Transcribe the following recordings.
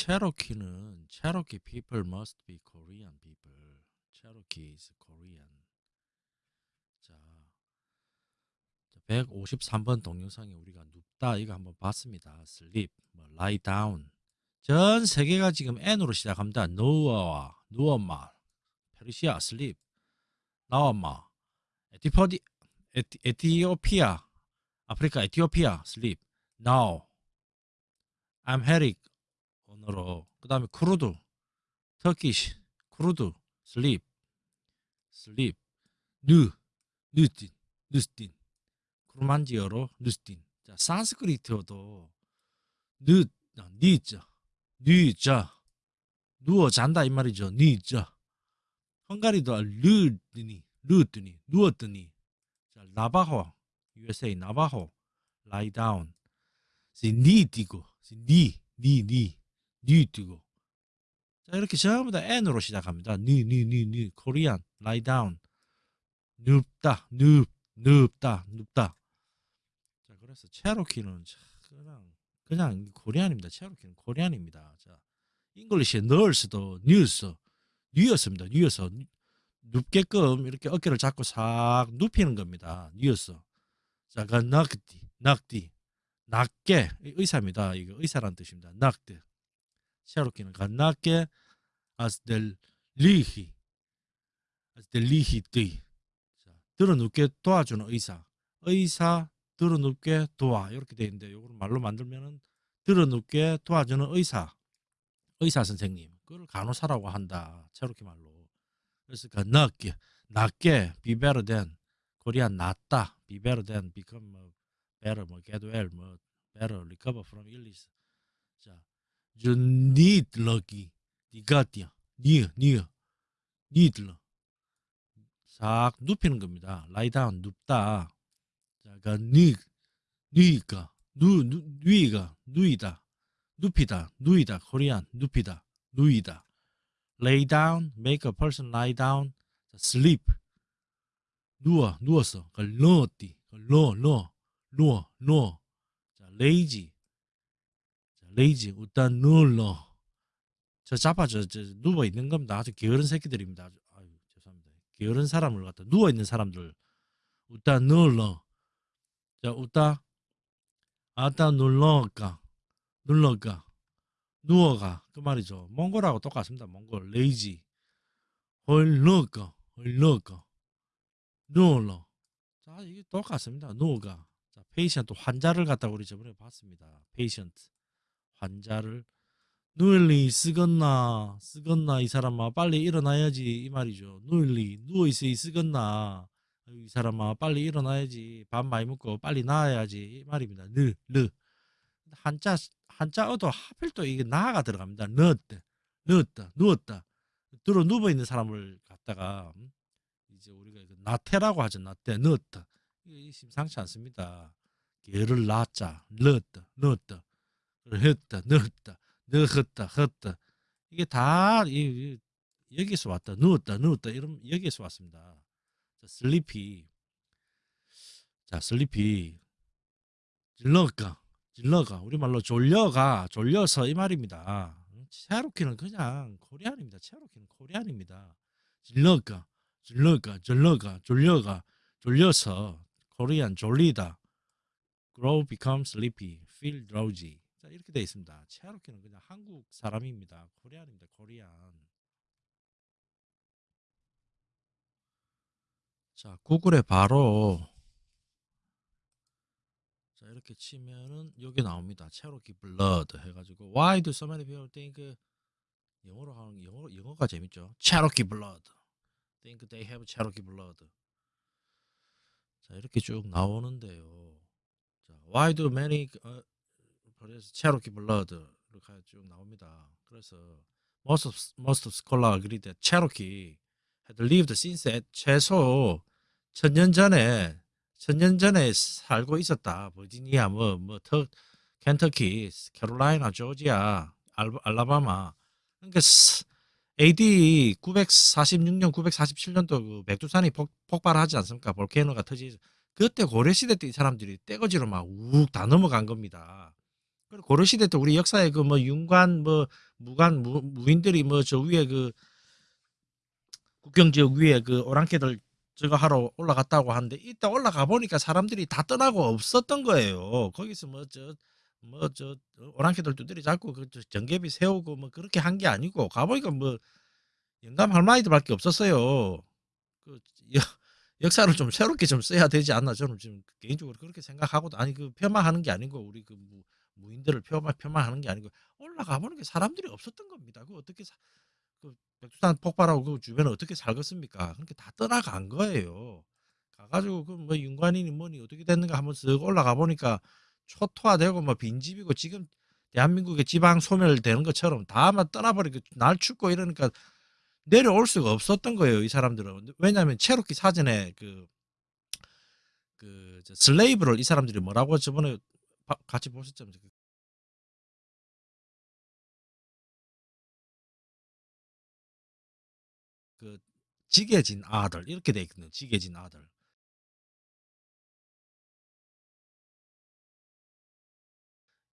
Cherokee는 Cherokee people must be Korean people. Cherokee is Korean. 자, 153번 동영상에 우리가 눕다 이거 한번 봤습니다. sleep, 뭐 lie down. 전 세계가 지금 N으로 시작합니다. 누워와 누워마, 페르시아 sleep, 나와마, 에티포디, 에티, 에티오피아, 아프리카 에티오피아 sleep, now, 암헤릭 언어로 그 다음에 크루드, 터키시, 크루드, sleep, sleep, 누, 누스틴, 누스틴, 크루만지어로 누스틴. 자, 산스크리트어도 늦, 니자, 니자, 누워 잔다 이 말이죠. 니자. 헝가리도 르드니, 르드니, 누웠더니. 자, 나바호, USA 나바호, lie down. 니 뛰고, 니, 니, 니, 니 뛰고. 자, 이렇게 전부 다 N으로 시작합니다. 니, 니, 니, 니, Korean, lie down. 눕다, 눕, 눕다, 눕다. 자, 그래서 체로키는 그냥 그냥 Korean입니다. 체로키는 Korean입니다. 자, English의 nurse도 뉴스, 뉴였습니다. 뉴스. 눕게끔 이렇게 어깨를 잡고 싹 눕히는 겁니다. 뉴스. 자, 그 낙디, 낙디, 낮게 의사입니다. 이거 의사란 뜻입니다. 낙디. 체로키는 그 낮게 아스델 리히, 아스델 리히띠. 자, 들어눕게 도와주는 의사. 의사 들어눕게 도와. 이렇게 돼 있는데 이걸 말로 만들면은 들어눕게 도와주는 의사. 의사 선생님. 그걸 간호사라고 한다. 체로키 말로. 그래서 be better than. 코리안 낫다. than. become 뭐 better 뭐 get well 뭐 better recover from illness. 자 you need lucky. 니가 뛰어 니어 니어 니들러. 싹 눕히는 겁니다. down 눕다. 자, 니, 니가, 누, 누, 누이가, 누이다, 눕히다, 누이다, 코리안, 눕히다, 누이다. lay down, make a person lie down, sleep. 누워, 누웠어. 그 누웠디, 누워, 누워, 누워, 누워. 자, lazy. 자, lazy, 일단 누워. 저 잡아, 저, 저, 누워 있는 겁니다. 아주 게으른 새끼들입니다. 아주, 아유, 죄송합니다. 게으른 사람을 갖다 누워 있는 사람들. 일단 누워. 자, 웃다. 아따 눌러가. 눌러가. 누워가. 그 말이죠. 몽골하고 똑같습니다. 몽골. 레이지. 헐러가. 헐러가. 누울러. 자, 이게 똑같습니다. 누워가. 자, 페이션트 환자를 갖다 우리 저번에 봤습니다. 페이션트. 환자를 누일리 쓰겄나 쓰겄나 이 사람아 빨리 일어나야지 이 말이죠 누일리 누워있어 쓰겄나 이 사람아 빨리 일어나야지 밥 많이 먹고 빨리 나아야지 이 말입니다. 느, 느 한자 한자어도 하필 또 이게 나가 들어갑니다. 넣었다, 넣었다, 누웠다. 들어 누워 있는 사람을 갖다가 음? 이제 우리가 나태라고 하죠. 나태, 넣었다. 심상치 않습니다. 개를 낳자, 넣었다, 넣었다, 했다, 넣었다, 넣었다, 했다. 이게 다 이, 여기서 왔다, 누웠다, 누웠다 이런 여기서 왔습니다. 자, 슬리피. 자, 슬리피. 질러가. 질러가. 우리말로 졸려가. 졸려서 이 말입니다. 체로키는 그냥 코리안입니다. 체로키는 코리안입니다. 질러가. 질러가. 질러가. 졸려가. 졸려서 코리안 졸리다. grow become sleepy. feel drowsy. 자, 이렇게 되어 있습니다. 체로키는 그냥 한국 사람입니다. 코리안입니다. 코리안. 자, 구글에 바로 자, 이렇게 치면은 여기 나옵니다. Cherokee blood 해 가지고 why do so many people think 영어로 하는 영어 영어가 재밌죠. Cherokee blood. think they have Cherokee blood. 자, 이렇게 쭉 나오는데요. 자, why do many 어, 그래서 blood 이렇게 쭉 나옵니다. 그래서 most of, most of scholar agree that Cherokee had lived since at 최소 천년 전에 천년 전에 살고 있었다. 버지니아 뭐 뭐 터 켄터키, 캐롤라이나, 조지아, 알라바마. 그러니까 AD 946년, 947년도 그 백두산이 폭, 발하지 않습니까? 볼케이노가 터지. 그때 고려 시대 때 이 사람들이 떼거지로 막 욱 다 넘어간 겁니다. 그리고 고려 시대 때 우리 역사에 그 뭐 윤관 뭐 무관 무, 무인들이 뭐 저 위에 그 국경 지역 위에 그 오랑캐들 저거 하러 올라갔다고 하는데 이따 올라가 보니까 사람들이 다 떠나고 없었던 거예요. 거기서 뭐 저 뭐 저 오랑캐들 두드리 잡고 그 정개비 세우고 뭐 그렇게 한 게 아니고 가보니까 뭐 영감 할머니들밖에 없었어요. 그 역, 역사를 좀 새롭게 좀 써야 되지 않나 저는 지금 개인적으로 그렇게 생각하고 아니 그 폄하하는 게 아니고 우리 그 무, 무인들을 폄하 폄하하는 게 아니고 올라가 보는 게 사람들이 없었던 겁니다. 그 어떻게 사, 그 백두산 폭발하고 그 주변에 어떻게 살겠습니까? 그렇게 다 떠나간 거예요. 가가지고 그 뭐 윤관이니 뭐니 어떻게 됐는가 한번 쓱 올라가 보니까 초토화되고 뭐 빈집이고 지금 대한민국의 지방 소멸되는 것처럼 다만 떠나버리고 날 춥고 이러니까 내려올 수가 없었던 거예요 이 사람들은 왜냐하면 체로키 사전에 그 그 슬레이브를 이 사람들이 뭐라고 저번에 같이 보셨죠? 그 지게진 아들 이렇게 돼 있거든요. 지게진 아들.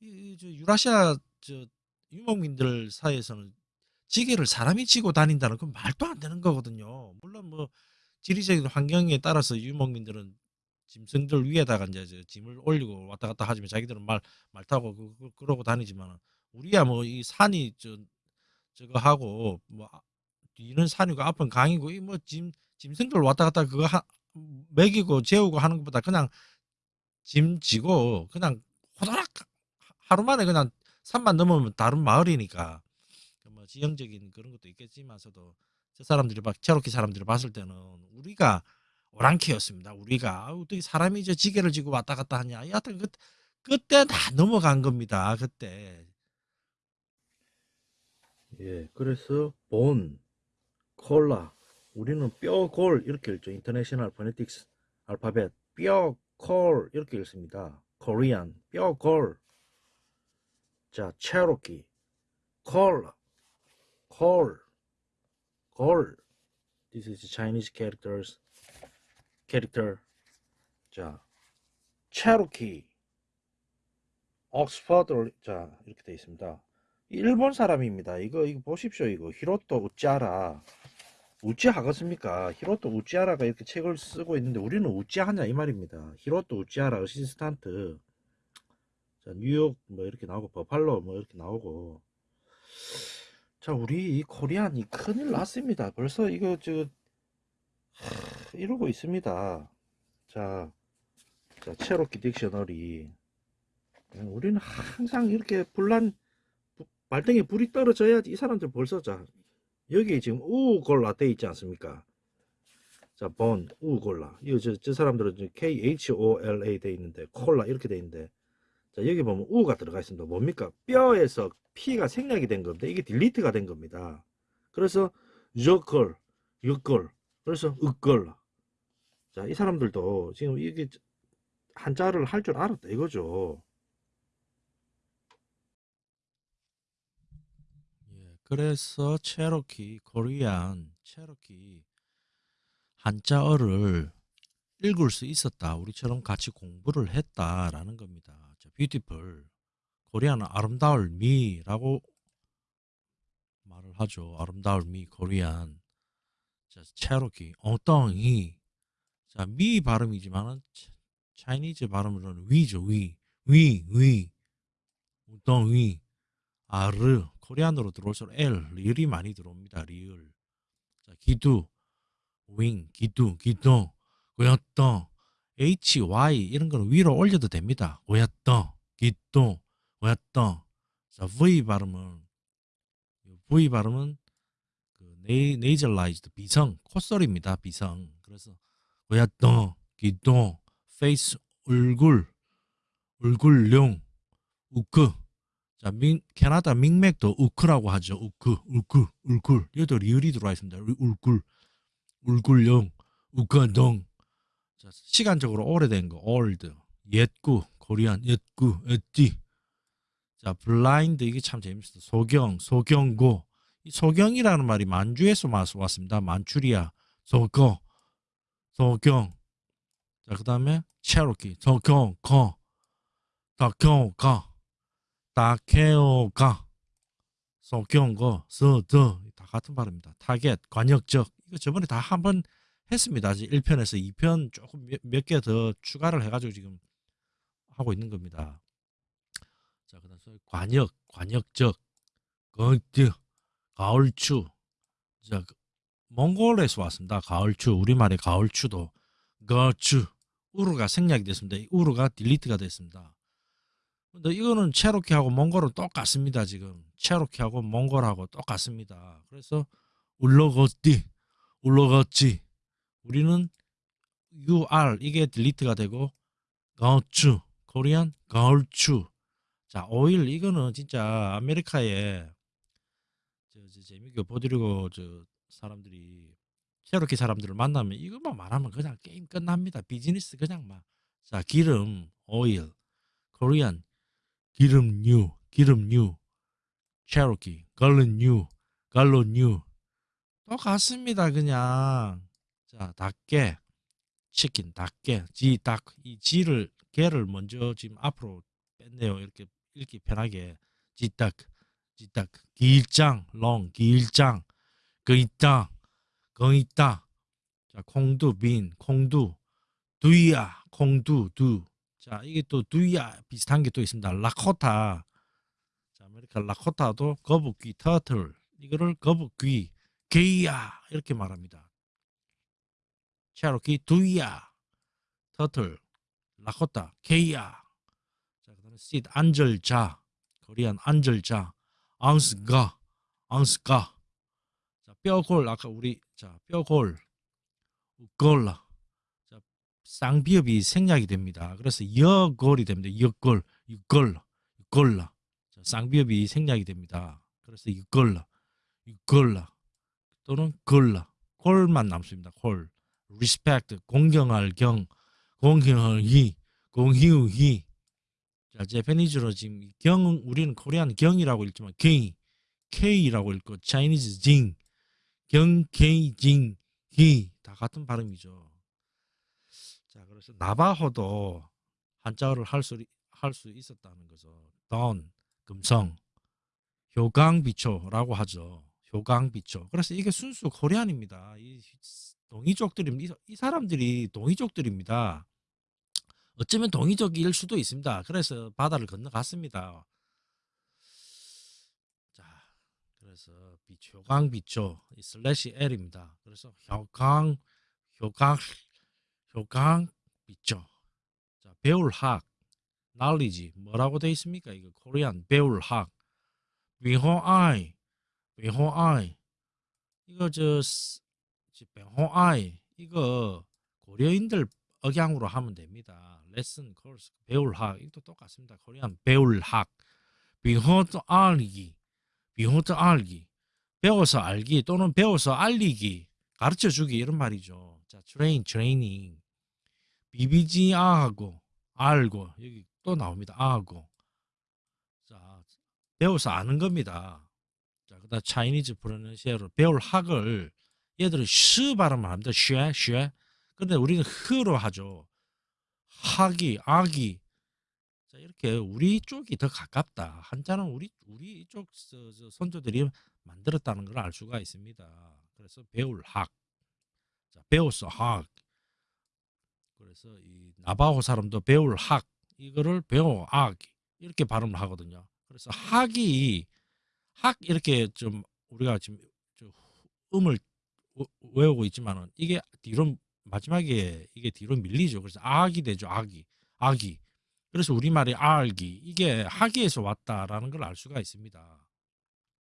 이, 저 유라시아 저 유목민들 사이에서는 지게를 사람이 지고 다닌다는 건 말도 안 되는 거거든요. 물론 뭐 지리적인 환경에 따라서 유목민들은 짐승들 위에다가 이제 짐을 올리고 왔다 갔다 하지만 자기들은 말, 말 타고 그, 그, 그 러고 다니지만 우리야 뭐 이 산이 저, 저거 하고 뭐 뒤는 산이고 앞은 강이고 이 뭐 짐 짐승들 왔다 갔다 그거 하, 먹이고 재우고 하는 것보다 그냥 짐 지고 그냥 호다락 하루 만에 그냥 산만 넘으면 다른 마을이니까 뭐 지형적인 그런 것도 있겠지만서도 저 사람들이 막 체로키 사람들이 봤을 때는 우리가 오랑캐였습니다. 우리가 어떻게 사람이 저 지게를 지고 왔다 갔다 하냐. 여하튼 그, 그때 다 넘어간 겁니다. 그때. 예, 그래서 본, 콜라. 우리는 뼈, 골 이렇게 읽죠. International Phonetics Alphabet 뼈, 콜 이렇게 읽습니다. Korean 뼈, 골. 자, 체로키 콜라, 콜, 골. This is Chinese characters. character. 자, 체로키. 옥스퍼드 자 이렇게 되어 있습니다. 일본 사람입니다. 이거 이거 보십시오. 이거 히로토 우찌하라. 우찌하겠습니까? 히로토 우찌하라가 이렇게 책을 쓰고 있는데 우리는 우찌하냐 이 말입니다. 히로토 우찌하라 assistant. 자 뉴욕 뭐 이렇게 나오고 버팔로 뭐 이렇게 나오고. 자 우리 이 코리안 이 큰일 났습니다. 벌써 이거 저 하, 이러고 있습니다. 자, 자 체로키 딕셔너리. 우리는 항상 이렇게 불난 말등에 불이 떨어져야지 이 사람들 벌써 자 여기 지금 우골라 돼 있지 않습니까? 자, 본, 우골라. 이거 저, 저 사람들은 K-H-O-L-A 돼 있는데, 콜라 이렇게 돼 있는데, 자, 여기 보면 우가 들어가 있습니다. 뭡니까? 뼈에서 피가 생략이 된 겁니다. 이게 딜리트가 된 겁니다. 그래서, 저걸, 이걸, 그래서, 으걸라. 자, 이 사람들도 지금 이게 한자를 할 줄 알았다 이거죠. 그래서 체로키, 코리안, 체로키 한자어를 읽을 수 있었다. 우리처럼 같이 공부를 했다라는 겁니다. 자, beautiful. 코리안은 아름다울 미라고 말을 하죠. 아름다울 미, 코리안. 자, 체로키, 엉덩이. 자, 미 발음이지만은 차이니즈 발음으로는 위죠, 위. 위, 위. 엉덩이. 아르. 코리안으로 들어올수록 L, 리을이 많이 들어옵니다. 리을. 자, 기두, 윙, 기두, 기두, 고였던, H, Y 이런 거는 위로 올려도 됩니다. 고였던, 기두, 고였던. 자, V 발음은 V 발음은 그 네이, 네이절라이즈드 비성 콧소리입니다. 비성. 그래서 고였던, 기두, 페이스 얼굴, 얼굴용, 우크 자, 민, 캐나다 민맥도 우크라고 하죠. 우크, 우크, 울쿨. 여기도 리을이 들어와 있습니다. 울쿨, 울쿨령, 우크동. 자, 시간적으로 오래된 거, old, 옛구, 코리안, 옛구, 옛지. 자, 블라인드 이게 참 재밌어요. 소경, 소경고. 이 소경이라는 말이 만주에서 왔습니다. 만추리아, 소거, 소경. 자, 그 다음에 체로키, 더경, 거. 다케오가 소경거 서더 다 같은 발음입니다. 타겟 관역적 이거 저번에 다 한 번 했습니다. 1편에서 2편 조금 몇 개 더 추가를 해가지고 지금 하고 있는 겁니다. 자, 그 다음 소위 관역, 관역적, 건뜨, 가을추. 자, 그 몽골에서 왔습니다. 가을추, 우리말의 가을추도 거추, 우르가 생략이 됐습니다. 이 우르가 딜리트가 됐습니다. 근데 이거는 체로키하고 몽골은 똑같습니다. 지금 체로키하고 몽골하고 똑같습니다. 그래서 울러거띠, 울러거찌. 우리는 UR 이게 딜리트가 되고 가을추, 코리안 가을추. 자, 오일 이거는 진짜 아메리카에 저, 저 재미있게 보드리고 저 사람들이 체로키 사람들을 만나면 이것만 말하면 그냥 게임 끝납니다. 비즈니스 그냥 막. 자, 기름, 오일, 코리안, 기름류, 기름류, 체로키, 갈른류, 갈로뉴. 똑같습니다. 그냥. 자, 닭게, 치킨, 닭게, 지, 닭. 이 지를, 개를 먼저 지금 앞으로 뺐네요. 이렇게 읽기 편하게. 지닭, 지닭, 길장, 롱, 길장, 그 있다, 그 있다. 자, 콩두, 빈, 콩두, 두이야, 콩두, 두. 자, 이게 또 두이야 비슷한 게 또 있습니다. 라코타. 자, 아메리카 라코타도 거북귀, 터틀. 이거를 거북귀, 게이야 이렇게 말합니다. 체로키 두이야, 터틀, 라코타, 게이야. 자, 그다음에 시 안절자, 코리안 안절자, 앙스가, 앙스가. 자, 뼈골 아까 우리 자, 뼈골, 우골라. 자, 쌍비읍이 생략이 됩니다. 그래서 여골이 됩니다. 여골, 육골라, 육골라. 자, 쌍비읍이 생략이 됩니다. 그래서 육골라, 육골라 또는 골라, 골만 남습니다. 골. respect, 공경할 경, 공경할 희, 공희우 희. 자, 제페니즈로 지금 경 우리는 코리안 경이라고 읽지만 K, K라고 읽고 차이니즈 징, 경, K, 징, 희. 다 같은 발음이죠. 자, 그래서 나바호도 한자어를 할수 할 수 있었다는 거죠. 던, 금성, 효강비초라고 하죠. 효강비초. 그래서 이게 순수 코리안입니다. 이 동이족들입니다. 이 사람들이 동이족들입니다. 어쩌면 동이족일 수도 있습니다. 그래서 바다를 건너갔습니다. 자, 그래서 효강 비초, 슬래시 L입니다. 그래서 효강, 효강, 효강 비초. 자, 배울 학, knowledge 뭐라고 돼 있습니까? 이거 코리안 배울 학, 위호아이, 위호아이. 이거 저 배호아이 이거 고려인들 억양으로 하면 됩니다. 레슨 코र्स 배울 학 이것도 똑같습니다. 코리안 배울 학 비호트 알기 비호트 알기 배워서 알기 또는 배워서 알리기 가르쳐 주기 이런 말이죠. 자, 트레인 트레이닝 BBG 아하고 알고 여기 또 나옵니다. 아하고 자, 배워서 아는 겁니다. 자, 그다음 차이니즈 프로넌시아로 배울 학을 얘들은 시 발음을 합니다. 쉐, 쉐. 근데 우리는 흐로 하죠. 학이, 악이. 자, 이렇게 우리 쪽이 더 가깝다. 한자는 우리 우리 쪽 선조들이 만들었다는 걸 알 수가 있습니다. 그래서 배울 학. 자, 배웠어 학. 그래서 이 나바호 사람도 배울 학 이거를 배워 악 이렇게 발음을 하거든요. 그래서 학이 학 이렇게 좀 우리가 지금 음을 외우고 있지만은 이게 뒤로 마지막에 이게 뒤로 밀리죠. 그래서 악이 되죠. 악이. 악이. 그래서 우리말이 알기 이게 학위에서 왔다라는 걸 알 수가 있습니다.